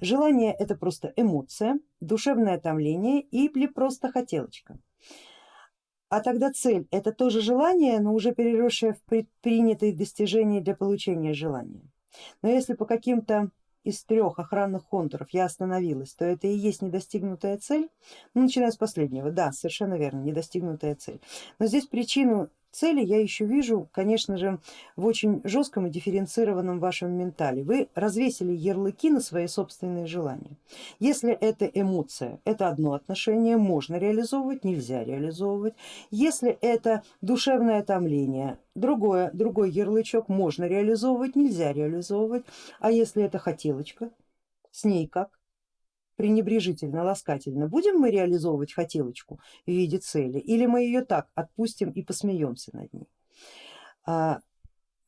желание это просто эмоция, душевное томление или просто хотелочка. А тогда цель это тоже желание, но уже переросшее в предпринятые достижения для получения желания. Но если по каким-то из трех охранных контуров я остановилась, то это и есть недостигнутая цель, ну, начиная с последнего, да, совершенно верно, недостигнутая цель. Но здесь причину цели я еще вижу, конечно же, в очень жестком и дифференцированном вашем ментале. Вы развесили ярлыки на свои собственные желания. Если это эмоция, это одно отношение, можно реализовывать, нельзя реализовывать. Если это душевное томление, другое, другой ярлычок можно реализовывать, нельзя реализовывать. А если это хотелочка, с ней как? Пренебрежительно, ласкательно, будем мы реализовывать хотелочку в виде цели или мы ее так отпустим и посмеемся над ней. А,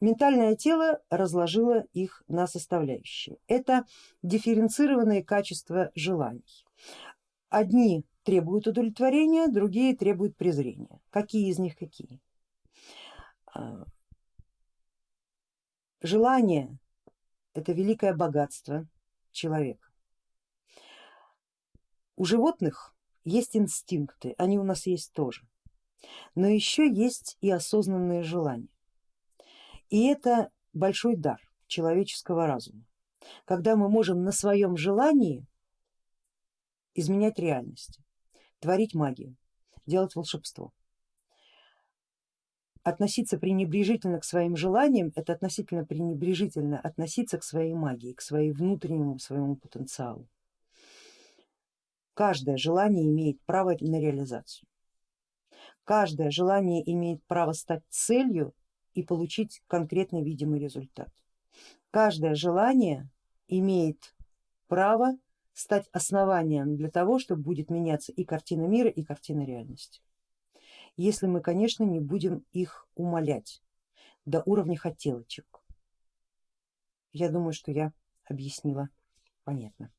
ментальное тело разложило их на составляющие. Это дифференцированные качества желаний. Одни требуют удовлетворения, другие требуют презрения. Какие из них какие? А, желание это великое богатство человека у животных есть инстинкты, они у нас есть тоже, но еще есть и осознанные желания. И это большой дар человеческого разума, когда мы можем на своем желании изменять реальность, творить магию, делать волшебство. Относиться пренебрежительно к своим желаниям, это относительно пренебрежительно относиться к своей магии, к своему внутреннему своему потенциалу. Каждое желание имеет право на реализацию. Каждое желание имеет право стать целью и получить конкретный видимый результат. Каждое желание имеет право стать основанием для того, чтобы будет меняться и картина мира, и картина реальности. Если мы, конечно, не будем их умолять до уровня хотелочек. Я думаю, что я объяснила понятно.